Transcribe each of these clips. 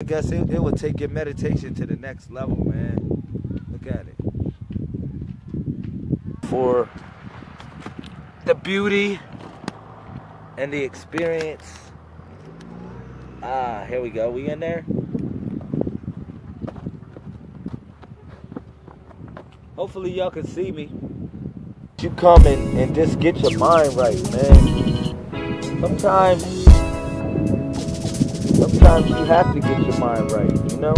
I guess it, it will take your meditation to the next level, man. Look at it. For the beauty and the experience. Ah, here we go. We in there? Hopefully y'all can see me. You come and, and just get your mind right, man. Sometimes sometimes you have to get your mind right, you know?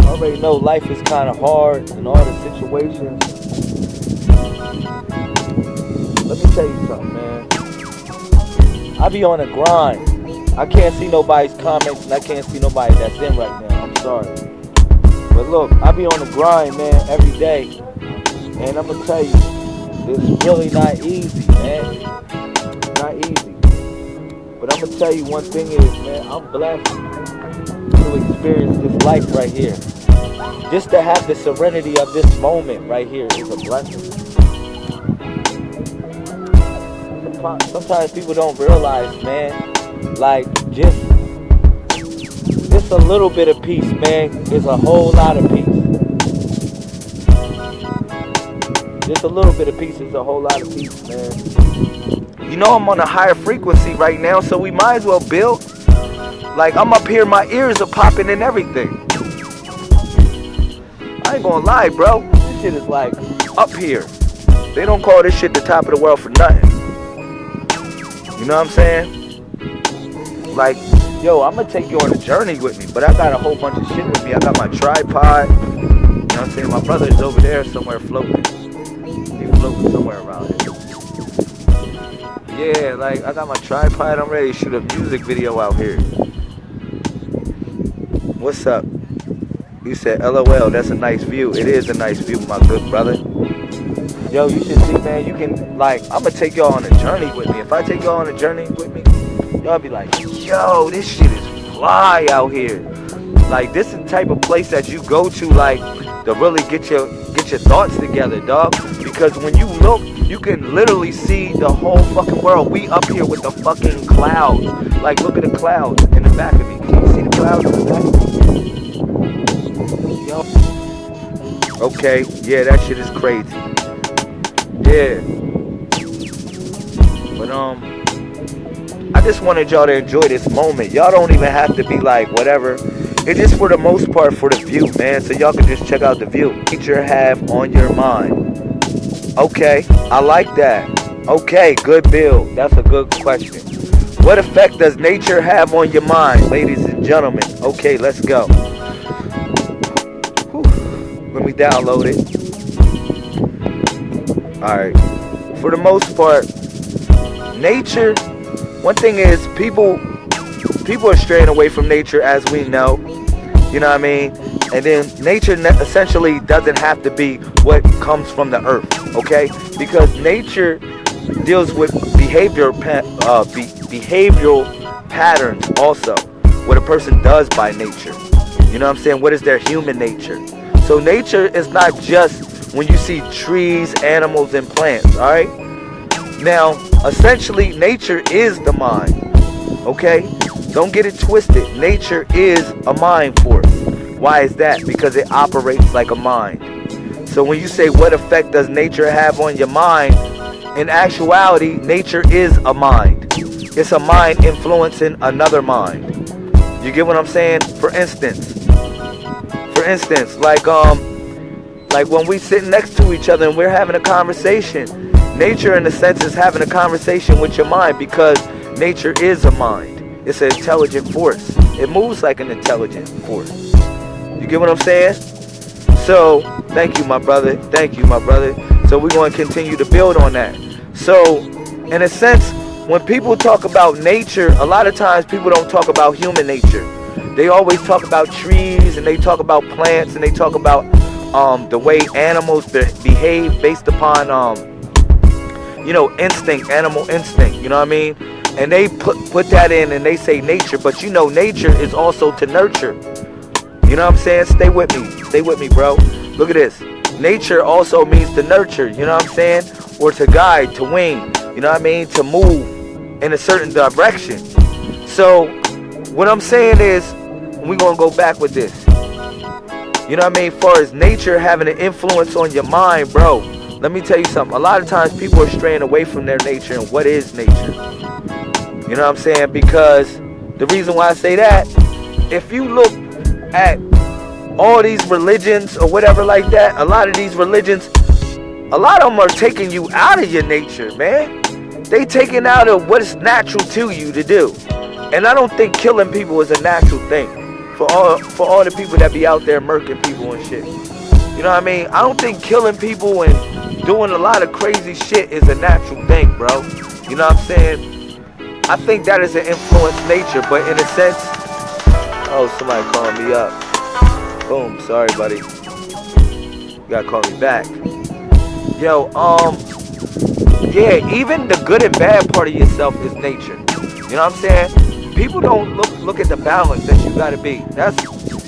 I already know life is kind of hard and all the situations. Let me tell you something, man. I be on a grind. I can't see nobody's comments and I can't see nobody that's in right now. I'm sorry. But look, I be on the grind, man, every day. And I'm gonna tell you, it's really not easy, man. Not easy. But I'm gonna tell you one thing is, man, I'm blessed to experience this life right here. Just to have the serenity of this moment right here is a blessing. Sometimes people don't realize, man, like just just a little bit of peace, man, is a whole lot of peace. Just a little bit of peace is a whole lot of peace, man. You know I'm on a higher frequency right now, so we might as well build. Like I'm up here, my ears are popping and everything. I ain't gonna lie, bro. This shit is like up here. They don't call this shit the top of the world for nothing. You know what I'm saying? Like, yo, I'm gonna take you on a journey with me, but I got a whole bunch of shit with me. I got my tripod. You know what I'm saying? My brother's over there somewhere floating He's floating somewhere around here. Yeah, like I got my tripod. I'm ready to shoot a music video out here. What's up? You said LOL, that's a nice view. It is a nice view, my good brother. Yo, you should see, man, you can, like, I'm gonna take y'all on a journey with me. If I take y'all on a journey with me, y'all be like, yo, this shit is fly out here. Like, this is the type of place that you go to, like, to really get your get your thoughts together, dog. Because when you look, you can literally see the whole fucking world. We up here with the fucking clouds. Like, look at the clouds in the back of me. Can you see the clouds in the back? Yo. Okay, yeah, that shit is crazy. Yeah. But, um, I just wanted y'all to enjoy this moment. Y'all don't even have to be like, whatever. It's just for the most part for the view, man. So y'all can just check out the view. Nature have on your mind. Okay, I like that. Okay, good build. That's a good question. What effect does nature have on your mind, ladies and gentlemen? Okay, let's go. Whew. Let me download it. Alright. For the most part, nature, one thing is people people are straying away from nature as we know. You know what I mean? And then nature essentially doesn't have to be what comes from the earth, okay? Because nature deals with behavior uh, be behavioral patterns also. What a person does by nature. You know what I'm saying? What is their human nature? So nature is not just when you see trees, animals, and plants, all right? Now, essentially, nature is the mind, okay? Don't get it twisted. Nature is a mind force. Why is that? Because it operates like a mind. So when you say what effect does nature have on your mind, in actuality, nature is a mind. It's a mind influencing another mind. You get what I'm saying? For instance, for instance, like um, like when we sit next to each other and we're having a conversation, nature in a sense is having a conversation with your mind because nature is a mind. It's an intelligent force. It moves like an intelligent force. You get what I'm saying? So, thank you, my brother. Thank you, my brother. So, we're going to continue to build on that. So, in a sense, when people talk about nature, a lot of times people don't talk about human nature. They always talk about trees and they talk about plants and they talk about um, the way animals behave based upon, um, you know, instinct, animal instinct. You know what I mean? and they put put that in and they say nature but you know nature is also to nurture you know what i'm saying stay with me stay with me bro look at this nature also means to nurture you know what i'm saying or to guide to wing you know what i mean to move in a certain direction so what I'm saying is, we're gonna go back with this. You know what I mean? Far as nature having an influence on your mind, bro. Let me tell you something. A lot of times people are straying away from their nature and what is nature. You know what I'm saying? Because the reason why I say that, if you look at all these religions or whatever like that, a lot of these religions, a lot of them are taking you out of your nature, man. They taking out of what is natural to you to do. And I don't think killing people is a natural thing. For all for all the people that be out there murking people and shit. You know what I mean? I don't think killing people and doing a lot of crazy shit is a natural thing, bro. You know what I'm saying? I think that is an influence nature, but in a sense, oh, somebody calling me up. Boom, sorry, buddy. You gotta call me back. Yo, um, yeah, even the good and bad part of yourself is nature. You know what I'm saying? People don't look look at the balance that you gotta be. That's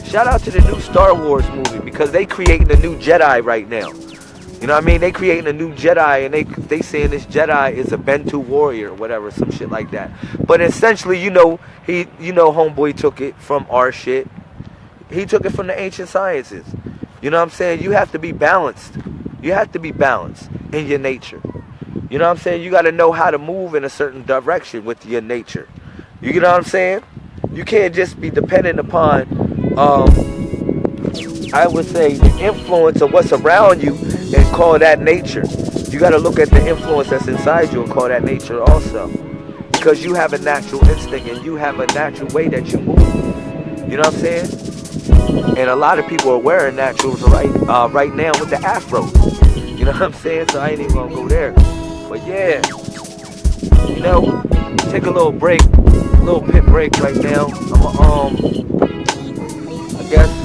shout out to the new Star Wars movie because they creating a new Jedi right now. You know what I mean? They creating a new Jedi and they they saying this Jedi is a Bendu warrior or whatever, some shit like that. But essentially, you know, he you know homeboy took it from our shit he took it from the ancient sciences. You know what I'm saying? You have to be balanced. You have to be balanced in your nature. You know what I'm saying? You got to know how to move in a certain direction with your nature. You know what I'm saying? You can't just be dependent upon, um, I would say, the influence of what's around you and call that nature. You got to look at the influence that's inside you and call that nature also. Because you have a natural instinct and you have a natural way that you move. You know what I'm saying? And a lot of people are wearing naturals right uh, right now with the afro. You know what I'm saying? So I ain't even gonna go there. But yeah, you know, take a little break, a little pit break right now. I'm um, I guess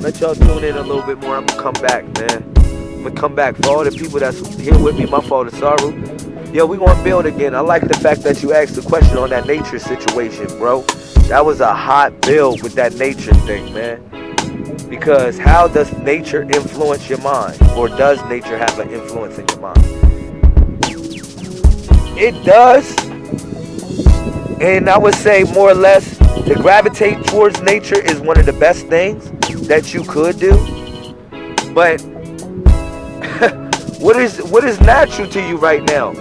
let y'all tune in a little bit more. I'm gonna come back, man. I'm gonna come back for all the people that's here with me. My fault, sorrow. Yo, we gonna build again. I like the fact that you asked the question on that nature situation, bro. That was a hot build with that nature thing, man. Because how does nature influence your mind? Or does nature have an influence in your mind? It does. And I would say more or less to gravitate towards nature is one of the best things that you could do. But what is what is natural to you right now?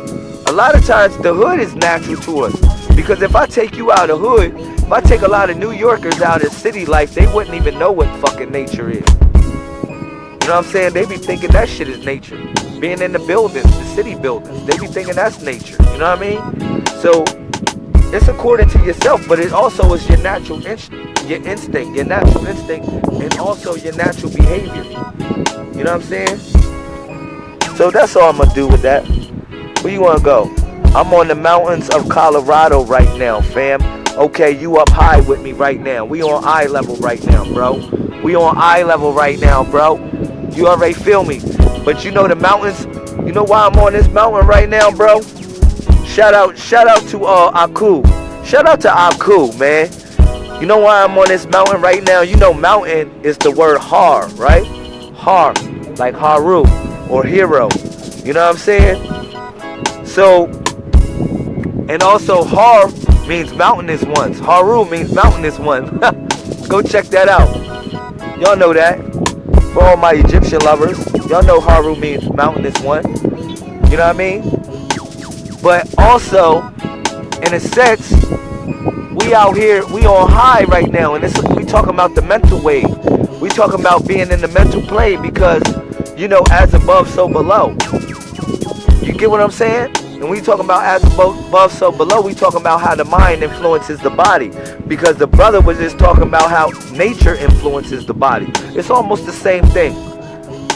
A lot of times the hood is natural to us. Because if I take you out of hood, if I take a lot of New Yorkers out of city life, they wouldn't even know what fucking nature is. You know what I'm saying? They be thinking that shit is nature. Being in the buildings, the city buildings, they be thinking that's nature. You know what I mean? So it's according to yourself, but it also is your natural instinct, your instinct, your natural instinct, and also your natural behavior. You know what I'm saying? So that's all I'm gonna do with that. Where you wanna go? I'm on the mountains of Colorado right now, fam. Okay, you up high with me right now. We on eye level right now, bro. We on eye level right now, bro. You already feel me. But you know the mountains, you know why I'm on this mountain right now, bro? Shout out, shout out to uh Aku. Shout out to Aku, man. You know why I'm on this mountain right now? You know mountain is the word har, right? Har, like Haru or hero. You know what I'm saying? So, and also har means mountainous ones. Haru means mountainous one. Go check that out. Y'all know that. For all my Egyptian lovers, y'all know Haru means mountainous one. You know what I mean? But also, in a sense, we out here, we on high right now, and this we talking about the mental wave. We talking about being in the mental plane because, you know, as above, so below. You get what I'm saying? And we talking about as above, so below, we talking about how the mind influences the body. Because the brother was just talking about how nature influences the body. It's almost the same thing.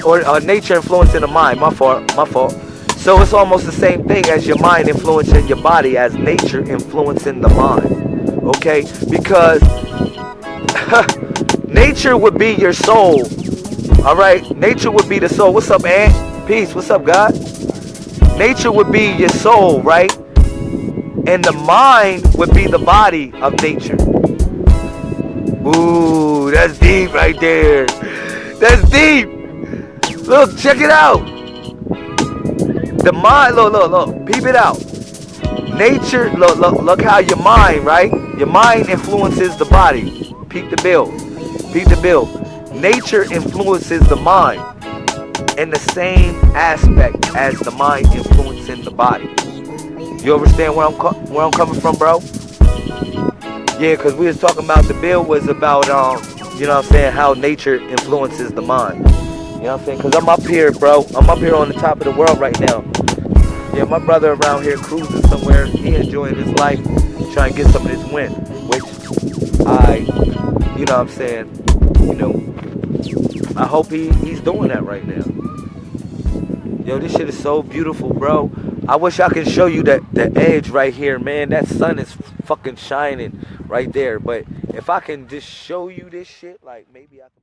Or uh, nature influencing the mind. My fault. My fault. So it's almost the same thing as your mind influencing your body as nature influencing the mind. Okay? Because nature would be your soul. All right? Nature would be the soul. What's up, Ant? Peace. What's up, God? Nature would be your soul, right? And the mind would be the body of nature. Ooh, that's deep right there. That's deep. Look, check it out. The mind, look, look, look, peep it out. Nature, look, look, look how your mind, right? Your mind influences the body. Peep the bill. Peep the bill. Nature influences the mind in the same aspect as the mind influencing the body. You understand where I'm where I'm coming from, bro? Yeah, cause we was talking about the bill was about um, you know what I'm saying, how nature influences the mind. You know what I'm saying? Cause I'm up here, bro. I'm up here on the top of the world right now. Yeah, my brother around here cruising somewhere. He enjoying his life, trying to get some of this win, which I, you know what I'm saying, you know, I hope he, he's doing that right now. Yo, this shit is so beautiful, bro. I wish I could show you that the edge right here, man. That sun is fucking shining right there. But if I can just show you this shit, like maybe I can.